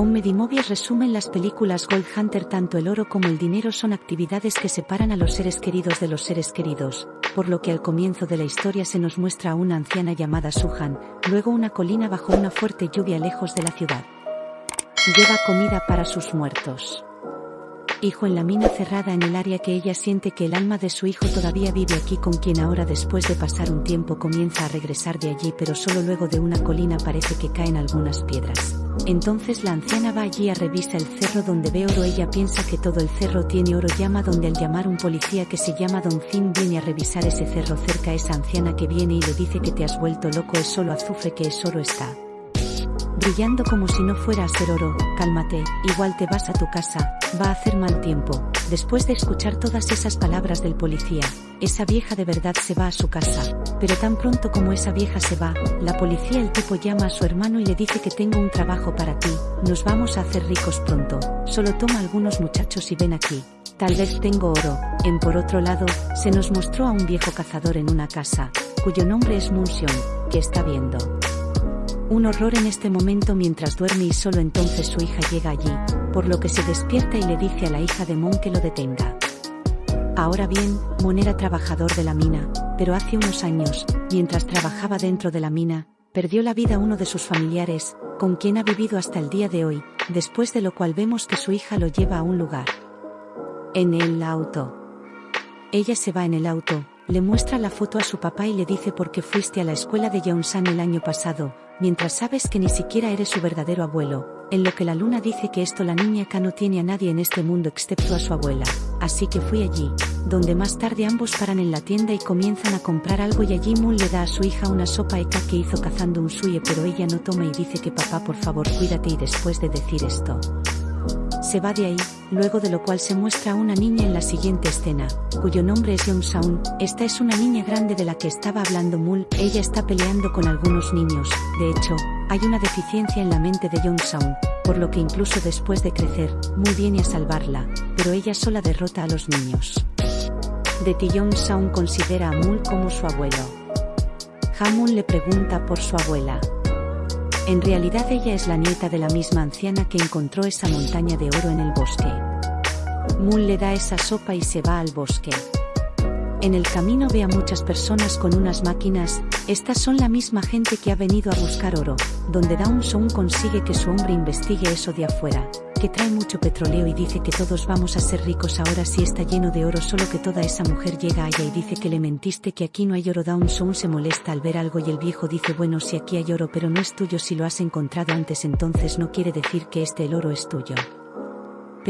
On Medimovies resumen las películas Gold Hunter tanto el oro como el dinero son actividades que separan a los seres queridos de los seres queridos, por lo que al comienzo de la historia se nos muestra a una anciana llamada Suhan, luego una colina bajo una fuerte lluvia lejos de la ciudad. Lleva comida para sus muertos hijo en la mina cerrada en el área que ella siente que el alma de su hijo todavía vive aquí con quien ahora después de pasar un tiempo comienza a regresar de allí pero solo luego de una colina parece que caen algunas piedras. Entonces la anciana va allí a revisa el cerro donde ve oro. Ella piensa que todo el cerro tiene oro. Llama donde al llamar un policía que se llama Don Finn viene a revisar ese cerro cerca. Esa anciana que viene y le dice que te has vuelto loco es solo azufre que es oro está brillando como si no fuera a ser oro, cálmate, igual te vas a tu casa, va a hacer mal tiempo. Después de escuchar todas esas palabras del policía, esa vieja de verdad se va a su casa, pero tan pronto como esa vieja se va, la policía el tipo llama a su hermano y le dice que tengo un trabajo para ti, nos vamos a hacer ricos pronto, solo toma algunos muchachos y ven aquí. Tal vez tengo oro. En por otro lado, se nos mostró a un viejo cazador en una casa, cuyo nombre es Munsion, que está viendo un horror en este momento mientras duerme y solo entonces su hija llega allí, por lo que se despierta y le dice a la hija de Mon que lo detenga. Ahora bien, Mon era trabajador de la mina, pero hace unos años, mientras trabajaba dentro de la mina, perdió la vida uno de sus familiares, con quien ha vivido hasta el día de hoy, después de lo cual vemos que su hija lo lleva a un lugar. En el auto. Ella se va en el auto, le muestra la foto a su papá y le dice por qué fuiste a la escuela de Yeonsan el año pasado, mientras sabes que ni siquiera eres su verdadero abuelo, en lo que la luna dice que esto la niña acá no tiene a nadie en este mundo excepto a su abuela, así que fui allí, donde más tarde ambos paran en la tienda y comienzan a comprar algo y allí Moon le da a su hija una sopa eka que hizo cazando un suye pero ella no toma y dice que papá por favor cuídate y después de decir esto, se va de ahí, luego de lo cual se muestra a una niña en la siguiente escena, cuyo nombre es Young Saun. Esta es una niña grande de la que estaba hablando Mul, ella está peleando con algunos niños, de hecho, hay una deficiencia en la mente de Young Saun, por lo que incluso después de crecer, Mul viene a salvarla, pero ella sola derrota a los niños. De Young Saun considera a Mul como su abuelo. Hamun le pregunta por su abuela. En realidad ella es la nieta de la misma anciana que encontró esa montaña de oro en el bosque. Moon le da esa sopa y se va al bosque. En el camino ve a muchas personas con unas máquinas, estas son la misma gente que ha venido a buscar oro, donde Dawn Song consigue que su hombre investigue eso de afuera, que trae mucho petróleo y dice que todos vamos a ser ricos ahora si está lleno de oro solo que toda esa mujer llega allá y dice que le mentiste que aquí no hay oro Down Sound se molesta al ver algo y el viejo dice bueno si aquí hay oro pero no es tuyo si lo has encontrado antes entonces no quiere decir que este el oro es tuyo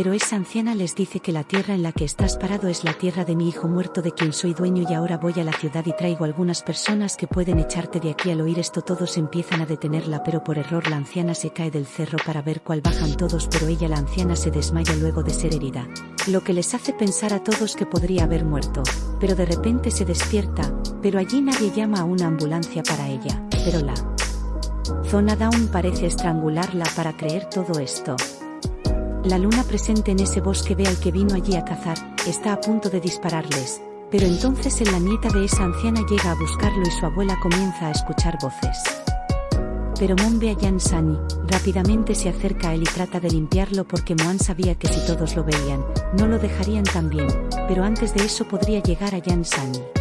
pero esa anciana les dice que la tierra en la que estás parado es la tierra de mi hijo muerto de quien soy dueño y ahora voy a la ciudad y traigo algunas personas que pueden echarte de aquí al oír esto todos empiezan a detenerla pero por error la anciana se cae del cerro para ver cuál bajan todos pero ella la anciana se desmaya luego de ser herida. Lo que les hace pensar a todos que podría haber muerto, pero de repente se despierta, pero allí nadie llama a una ambulancia para ella, pero la Zona Down parece estrangularla para creer todo esto. La luna presente en ese bosque ve al que vino allí a cazar, está a punto de dispararles, pero entonces en la nieta de esa anciana llega a buscarlo y su abuela comienza a escuchar voces. Pero Mon ve a Yan Sani, rápidamente se acerca a él y trata de limpiarlo porque Moan sabía que si todos lo veían, no lo dejarían tan bien, pero antes de eso podría llegar a Yan Sani.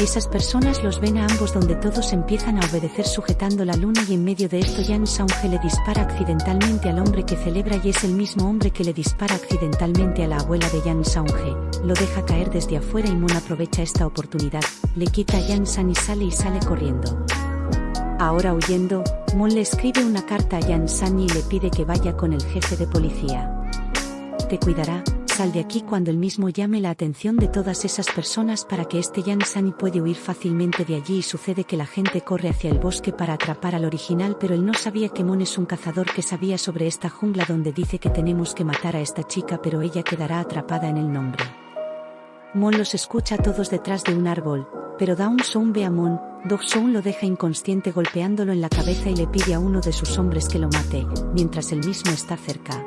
Esas personas los ven a ambos donde todos empiezan a obedecer sujetando la luna y en medio de esto Jan Saunge le dispara accidentalmente al hombre que celebra y es el mismo hombre que le dispara accidentalmente a la abuela de Jan Saunge, lo deja caer desde afuera y Mon aprovecha esta oportunidad, le quita a Jan y sale y sale corriendo. Ahora huyendo, Mon le escribe una carta a Jan San y le pide que vaya con el jefe de policía. Te cuidará, de aquí cuando el mismo llame la atención de todas esas personas para que este Yan Sani puede huir fácilmente de allí y sucede que la gente corre hacia el bosque para atrapar al original pero él no sabía que Mon es un cazador que sabía sobre esta jungla donde dice que tenemos que matar a esta chica pero ella quedará atrapada en el nombre. Mon los escucha a todos detrás de un árbol, pero Dawn Sound ve a Mon, Dog Sound lo deja inconsciente golpeándolo en la cabeza y le pide a uno de sus hombres que lo mate, mientras él mismo está cerca.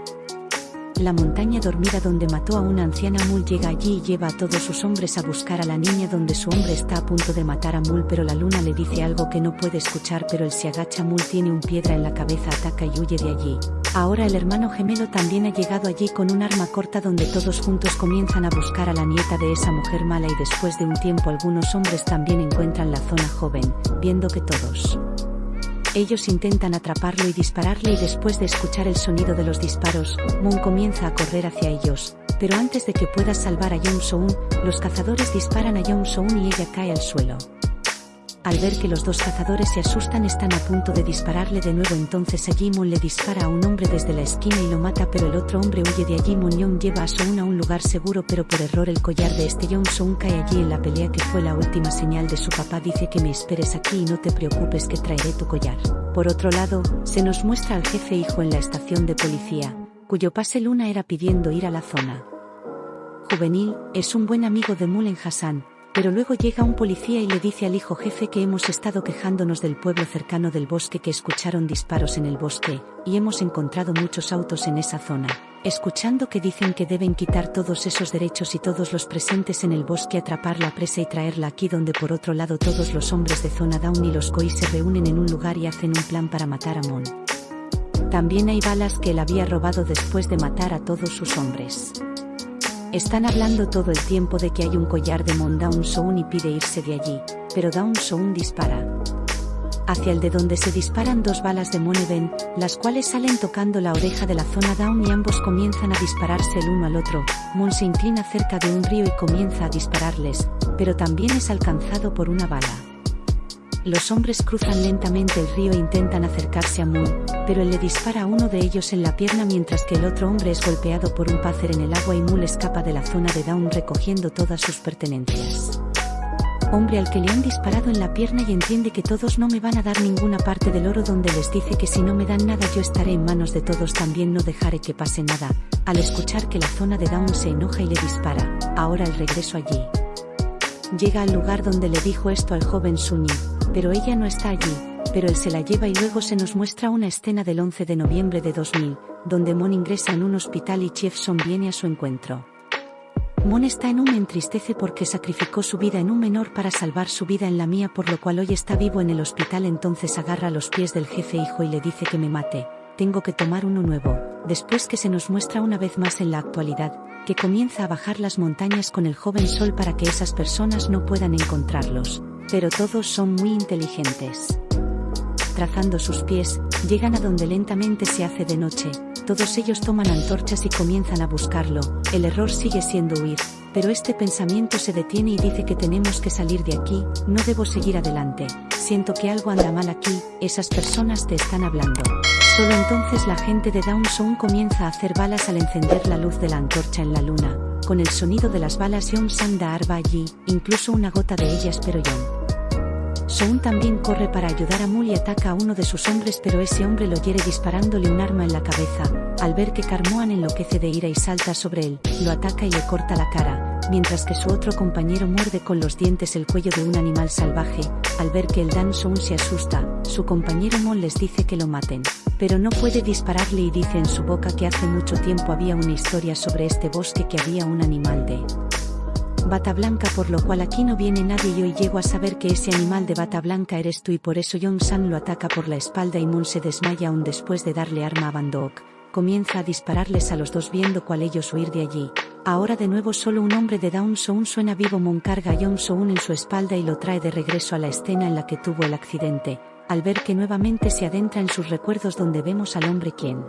La montaña dormida donde mató a una anciana Mul llega allí y lleva a todos sus hombres a buscar a la niña donde su hombre está a punto de matar a Mul pero la luna le dice algo que no puede escuchar pero él se agacha Mul tiene un piedra en la cabeza ataca y huye de allí. Ahora el hermano gemelo también ha llegado allí con un arma corta donde todos juntos comienzan a buscar a la nieta de esa mujer mala y después de un tiempo algunos hombres también encuentran la zona joven, viendo que todos ellos intentan atraparlo y dispararle y después de escuchar el sonido de los disparos, Moon comienza a correr hacia ellos, pero antes de que pueda salvar a Young Soon, los cazadores disparan a Young Soon y ella cae al suelo. Al ver que los dos cazadores se asustan están a punto de dispararle de nuevo entonces a Jimon le dispara a un hombre desde la esquina y lo mata pero el otro hombre huye de allí Moon lleva a Soon a un lugar seguro pero por error el collar de este Young Soon cae allí en la pelea que fue la última señal de su papá dice que me esperes aquí y no te preocupes que traeré tu collar. Por otro lado, se nos muestra al jefe hijo en la estación de policía, cuyo pase Luna era pidiendo ir a la zona. Juvenil, es un buen amigo de Mulen Hassan, pero luego llega un policía y le dice al hijo jefe que hemos estado quejándonos del pueblo cercano del bosque que escucharon disparos en el bosque, y hemos encontrado muchos autos en esa zona. Escuchando que dicen que deben quitar todos esos derechos y todos los presentes en el bosque atrapar la presa y traerla aquí donde por otro lado todos los hombres de zona Down y los Koi se reúnen en un lugar y hacen un plan para matar a Mon. También hay balas que él había robado después de matar a todos sus hombres. Están hablando todo el tiempo de que hay un collar de Mon Down y pide irse de allí, pero Down Soon dispara. Hacia el de donde se disparan dos balas de Even, las cuales salen tocando la oreja de la zona Down y ambos comienzan a dispararse el uno al otro. Mon se inclina cerca de un río y comienza a dispararles, pero también es alcanzado por una bala. Los hombres cruzan lentamente el río e intentan acercarse a Moon, pero él le dispara a uno de ellos en la pierna mientras que el otro hombre es golpeado por un pácer en el agua y Moon escapa de la zona de Down recogiendo todas sus pertenencias. Hombre al que le han disparado en la pierna y entiende que todos no me van a dar ninguna parte del oro donde les dice que si no me dan nada yo estaré en manos de todos también no dejaré que pase nada, al escuchar que la zona de Down se enoja y le dispara, ahora el regreso allí. Llega al lugar donde le dijo esto al joven Sunyi, pero ella no está allí, pero él se la lleva y luego se nos muestra una escena del 11 de noviembre de 2000, donde Mon ingresa en un hospital y Son viene a su encuentro. Mon está en un entristece porque sacrificó su vida en un menor para salvar su vida en la mía por lo cual hoy está vivo en el hospital entonces agarra los pies del jefe hijo y le dice que me mate, tengo que tomar uno nuevo, después que se nos muestra una vez más en la actualidad, que comienza a bajar las montañas con el joven sol para que esas personas no puedan encontrarlos, pero todos son muy inteligentes. Trazando sus pies, llegan a donde lentamente se hace de noche, todos ellos toman antorchas y comienzan a buscarlo, el error sigue siendo huir, pero este pensamiento se detiene y dice que tenemos que salir de aquí, no debo seguir adelante, siento que algo anda mal aquí, esas personas te están hablando. Solo entonces la gente de Down comienza a hacer balas al encender la luz de la antorcha en la luna, con el sonido de las balas Young Sang da arba allí, incluso una gota de ellas pero Young. Soon también corre para ayudar a Mul y ataca a uno de sus hombres pero ese hombre lo hiere disparándole un arma en la cabeza. Al ver que Carmoan enloquece de ira y salta sobre él, lo ataca y le corta la cara, mientras que su otro compañero muerde con los dientes el cuello de un animal salvaje. Al ver que el Dan Soon se asusta, su compañero Mon les dice que lo maten, pero no puede dispararle y dice en su boca que hace mucho tiempo había una historia sobre este bosque que había un animal de bata blanca por lo cual aquí no viene nadie y hoy llego a saber que ese animal de bata blanca eres tú y por eso Yong San lo ataca por la espalda y Moon se desmaya aún después de darle arma a Bandok. Comienza a dispararles a los dos viendo cuál ellos huir de allí. Ahora de nuevo solo un hombre de Down Soon suena vivo Moon carga a Yong Soon en su espalda y lo trae de regreso a la escena en la que tuvo el accidente, al ver que nuevamente se adentra en sus recuerdos donde vemos al hombre quien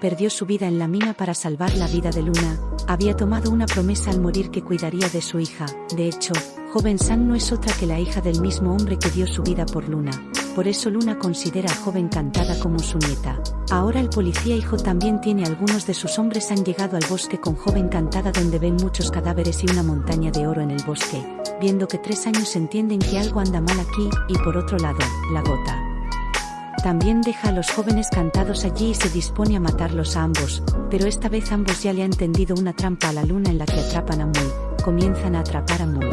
perdió su vida en la mina para salvar la vida de Luna, había tomado una promesa al morir que cuidaría de su hija, de hecho, joven San no es otra que la hija del mismo hombre que dio su vida por Luna, por eso Luna considera a joven Cantada como su nieta. Ahora el policía hijo también tiene algunos de sus hombres han llegado al bosque con joven Cantada donde ven muchos cadáveres y una montaña de oro en el bosque, viendo que tres años entienden que algo anda mal aquí, y por otro lado, la gota. También deja a los jóvenes cantados allí y se dispone a matarlos a ambos, pero esta vez ambos ya le han tendido una trampa a la luna en la que atrapan a Mul, comienzan a atrapar a Mul.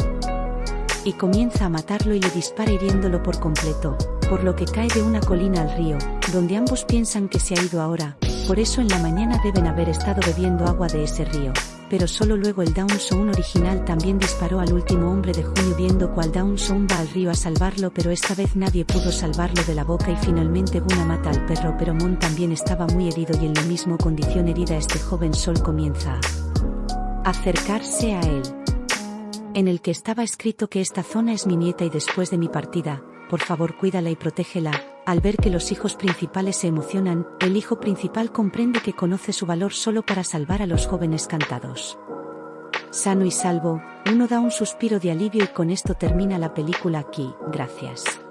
Y comienza a matarlo y le dispara hiriéndolo por completo, por lo que cae de una colina al río, donde ambos piensan que se ha ido ahora, por eso en la mañana deben haber estado bebiendo agua de ese río, pero solo luego el Down Zone original también disparó al último hombre de junio viendo cual Down Zone va al río a salvarlo pero esta vez nadie pudo salvarlo de la boca y finalmente Guna mata al perro pero Mon también estaba muy herido y en la misma condición herida este joven sol comienza a acercarse a él. En el que estaba escrito que esta zona es mi nieta y después de mi partida, por favor cuídala y protégela, al ver que los hijos principales se emocionan, el hijo principal comprende que conoce su valor solo para salvar a los jóvenes cantados. Sano y salvo, uno da un suspiro de alivio y con esto termina la película aquí, gracias.